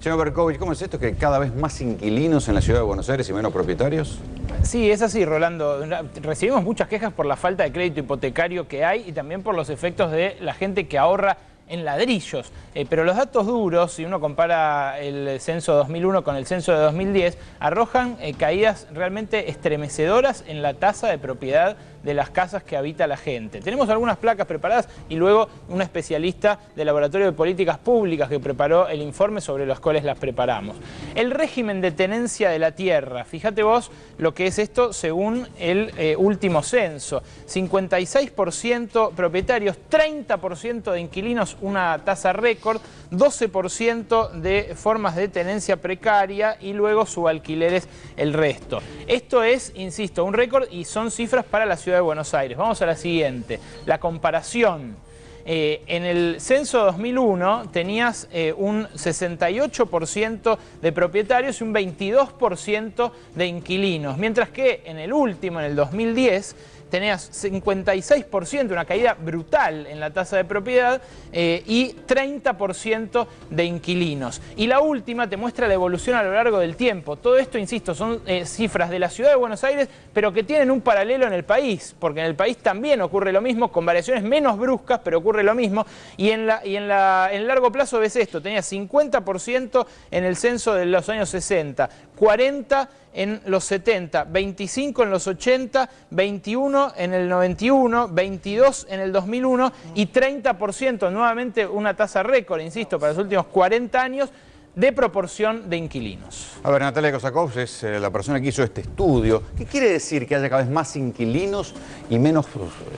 Señor Berkovich, ¿cómo es esto que cada vez más inquilinos en la ciudad de Buenos Aires y menos propietarios? Sí, es así, Rolando. Recibimos muchas quejas por la falta de crédito hipotecario que hay y también por los efectos de la gente que ahorra en ladrillos. Eh, pero los datos duros, si uno compara el censo 2001 con el censo de 2010, arrojan eh, caídas realmente estremecedoras en la tasa de propiedad de las casas que habita la gente. Tenemos algunas placas preparadas y luego una especialista del Laboratorio de Políticas Públicas que preparó el informe sobre los cuales las preparamos. El régimen de tenencia de la tierra, fíjate vos lo que es esto según el eh, último censo. 56% propietarios, 30% de inquilinos, una tasa récord, 12% de formas de tenencia precaria y luego subalquileres el resto. Esto es, insisto, un récord y son cifras para la ciudad de Buenos Aires. Vamos a la siguiente, la comparación. Eh, en el censo 2001 tenías eh, un 68% de propietarios y un 22% de inquilinos, mientras que en el último, en el 2010, tenías 56%, una caída brutal en la tasa de propiedad eh, y 30% de inquilinos. Y la última te muestra la evolución a lo largo del tiempo. Todo esto, insisto, son eh, cifras de la ciudad de Buenos Aires, pero que tienen un paralelo en el país, porque en el país también ocurre lo mismo, con variaciones menos bruscas, pero ocurre lo mismo. Y en, la, y en, la, en largo plazo ves esto, tenías 50% en el censo de los años 60, 40% en los 70, 25 en los 80, 21 en el 91, 22 en el 2001 y 30%, nuevamente una tasa récord, insisto, para los últimos 40 años, de proporción de inquilinos. A ver, Natalia Kosakov es eh, la persona que hizo este estudio. ¿Qué quiere decir que haya cada vez más inquilinos y menos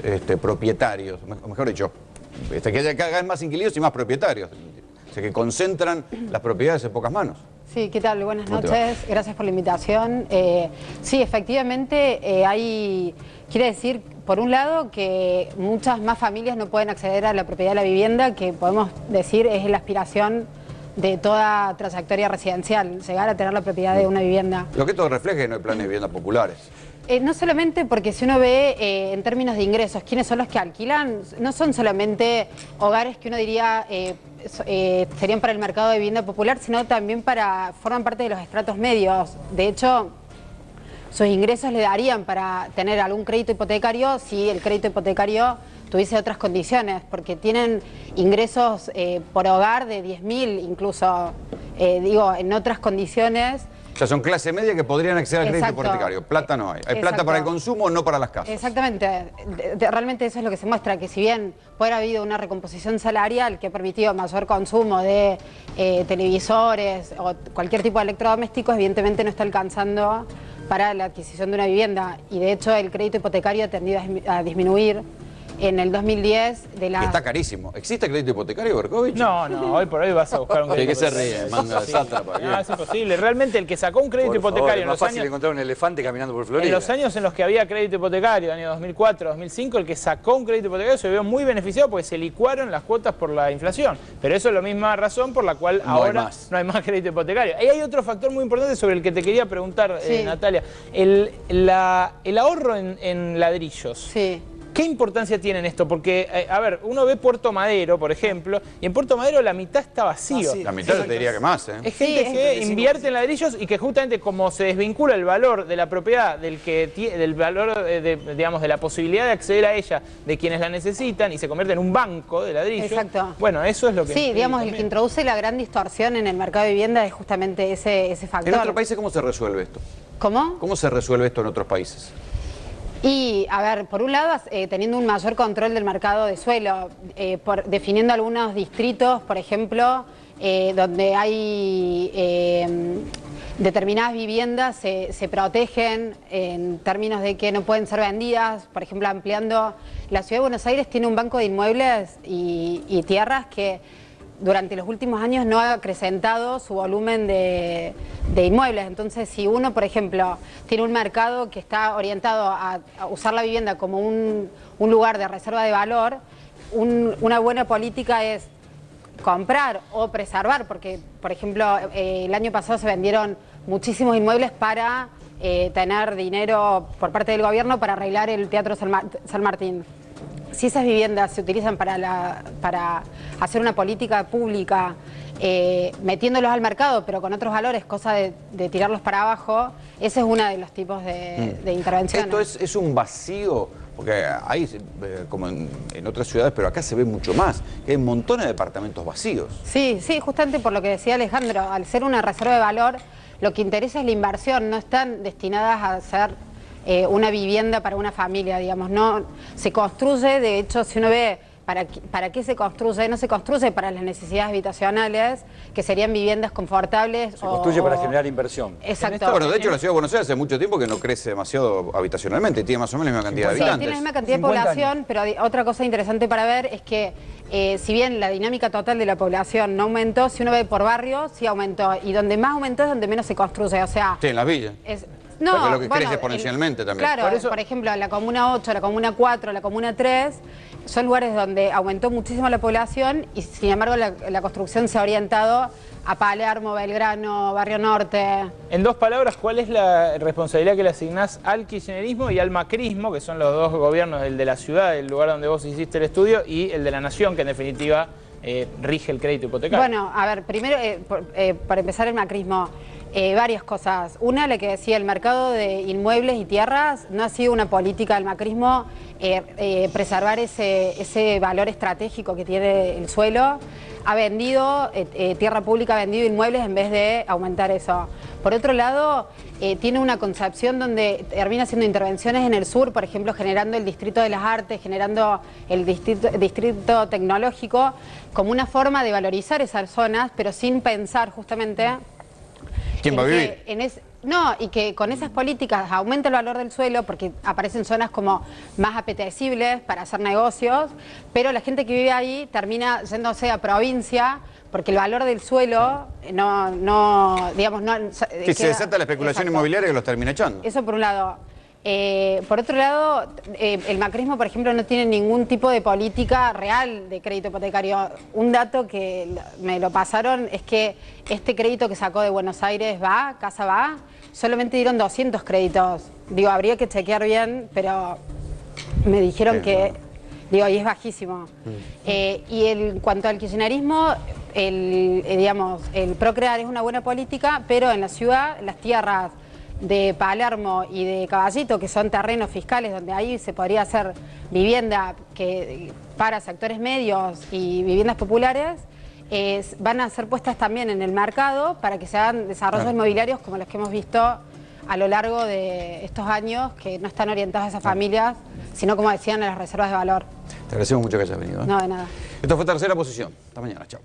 este, propietarios? Mejor dicho, este, que haya cada vez más inquilinos y más propietarios. O sea, que concentran las propiedades en pocas manos. Sí, ¿qué tal? Buenas noches, gracias por la invitación. Eh, sí, efectivamente eh, hay, quiere decir, por un lado, que muchas más familias no pueden acceder a la propiedad de la vivienda, que podemos decir es la aspiración de toda trayectoria residencial, llegar a tener la propiedad de una vivienda. Lo que todo refleja que no hay planes de vivienda populares. Eh, no solamente porque si uno ve en términos de ingresos quiénes son los que alquilan, no son solamente hogares que uno diría eh, serían para el mercado de vivienda popular, sino también para forman parte de los estratos medios. De hecho, sus ingresos le darían para tener algún crédito hipotecario si el crédito hipotecario tuviese otras condiciones, porque tienen ingresos eh, por hogar de 10.000 incluso, eh, digo, en otras condiciones o sea, son clase media que podrían acceder al crédito hipotecario. Plata no hay. Hay plata para el consumo, no para las casas. Exactamente. realmente eso es lo que se muestra, que si bien puede haber habido una recomposición salarial que ha permitido mayor consumo de eh, televisores o cualquier tipo de electrodomésticos, evidentemente no está alcanzando para la adquisición de una vivienda. Y de hecho el crédito hipotecario ha tendido a disminuir en el 2010 de la... Está carísimo. ¿Existe crédito hipotecario, Berkovich? No, no, hoy por hoy vas a buscar un crédito ¿De qué se ríe? Manda No, es imposible. Realmente el que sacó un crédito hipotecario en los fácil encontrar un elefante caminando por Florida. En los años en los que había crédito hipotecario, año 2004, 2005, el que sacó un crédito hipotecario se vio muy beneficiado porque se licuaron las cuotas por la inflación. Pero eso es la misma razón por la cual ahora no hay más crédito hipotecario. Y hay otro factor muy importante sobre el que te quería preguntar, eh, Natalia. El, el ahorro en, en ladrillos. Sí. ¿Qué importancia tiene en esto? Porque, eh, a ver, uno ve Puerto Madero, por ejemplo, y en Puerto Madero la mitad está vacío. La mitad te diría que más, ¿eh? Es gente que invierte en ladrillos y que justamente como se desvincula el valor de la propiedad, del que del valor, de, digamos, de la posibilidad de acceder a ella de quienes la necesitan y se convierte en un banco de ladrillos. Exacto. Bueno, eso es lo que... Sí, digamos, el que introduce la gran distorsión en el mercado de vivienda es justamente ese, ese factor. ¿En otros países cómo se resuelve esto? ¿Cómo? ¿Cómo se resuelve esto en otros países? Y, a ver, por un lado, eh, teniendo un mayor control del mercado de suelo, eh, definiendo algunos distritos, por ejemplo, eh, donde hay determinadas viviendas se, se, protegen en términos de que no pueden ser vendidas, por ejemplo, ampliando... La Ciudad de Buenos Aires tiene un banco de inmuebles y tierras que durante los últimos años no ha acrecentado su volumen de, inmuebles. Entonces, si uno, por ejemplo, tiene un mercado que está orientado a, usar la vivienda como un, lugar de reserva de valor, una buena política es comprar o preservar, porque, por ejemplo, eh, el año pasado se vendieron muchísimos inmuebles para eh, tener dinero por parte del gobierno para arreglar el Teatro San Martín. si esas viviendas se utilizan para, la, para hacer una política pública, eh, metiéndolos al mercado, pero con otros valores, cosa de, tirarlos para abajo, ese es uno de los tipos de, mm. intervenciones. Esto es, es un vacío porque hay, eh, como en, otras ciudades, pero acá se ve mucho más, que hay montones de departamentos vacíos. Sí, sí, justamente por lo que decía Alejandro, al ser una reserva de valor, lo que interesa es la inversión, no están destinadas a ser eh, una vivienda para una familia, digamos, no se construye, de hecho, si uno ve ¿Para, ¿Para qué se construye? No se construye para las necesidades habitacionales, que serían viviendas confortables. Se construye para generar inversión. Exacto. Bueno, de hecho la Ciudad de Buenos Aires hace mucho tiempo que no crece demasiado habitacionalmente, tiene más o menos la misma cantidad de habitantes. tiene la misma cantidad de población, pero otra cosa interesante para ver es que eh, si bien la dinámica total de la población no aumentó, si uno ve por barrio, sí aumentó. Y donde más aumentó es donde menos se construye, o sea... Sí, en las villas. No, lo que crece exponencialmente también. Claro, por, por, ejemplo, la Comuna 8, la Comuna 4, la Comuna 3 son lugares donde aumentó muchísimo la población y sin embargo la, construcción se ha orientado a Palermo, Belgrano, Barrio Norte. En dos palabras, ¿cuál es la responsabilidad que le asignás al kirchnerismo y al macrismo, que son los dos gobiernos, el de la ciudad, el lugar donde vos hiciste el estudio, y el de la nación, que en definitiva eh, rige el crédito hipotecario? Bueno, a ver, primero, eh, eh, para empezar el macrismo, varias cosas. Una, la que decía, el mercado de inmuebles y tierras no ha sido una política del macrismo preservar ese, ese valor estratégico que tiene el suelo. Ha vendido, tierra pública ha vendido inmuebles en vez de aumentar eso. Por otro lado, eh, tiene una concepción donde termina haciendo intervenciones en el sur, por ejemplo, generando el Distrito de las Artes, generando el Distrito, Tecnológico, como una forma de valorizar esas zonas, pero sin pensar justamente... ¿Quién va a vivir? no, y que con esas políticas aumenta el valor del suelo porque aparecen zonas como más apetecibles para hacer negocios, pero la gente que vive ahí termina yéndose a provincia porque el valor del suelo no, no digamos, no... Si se desata la especulación inmobiliaria que los termina echando. Eso por un lado. Eh, por otro lado, eh, el macrismo, por ejemplo, no tiene ningún tipo de política real de crédito hipotecario. Un dato que me lo pasaron es que este crédito que sacó de Buenos Aires va, Casa va, solamente dieron 200 créditos. Digo, habría que chequear bien, pero me dijeron que... Digo, y es bajísimo. Mm. Eh, y en cuanto al kirchnerismo, el, digamos, el procrear es una buena política, pero en la ciudad las tierras de Palermo y de Caballito, que son terrenos fiscales donde ahí se podría hacer vivienda que, para sectores medios y viviendas populares, van a ser puestas también en el mercado para que se hagan desarrollos inmobiliarios como los que hemos visto a lo largo de estos años, que no están orientados a esas familias, sino como decían, a las reservas de valor. Te agradecemos mucho que hayas venido. ¿eh? No, de nada. Esto fue tercera posición. Hasta mañana. Chao.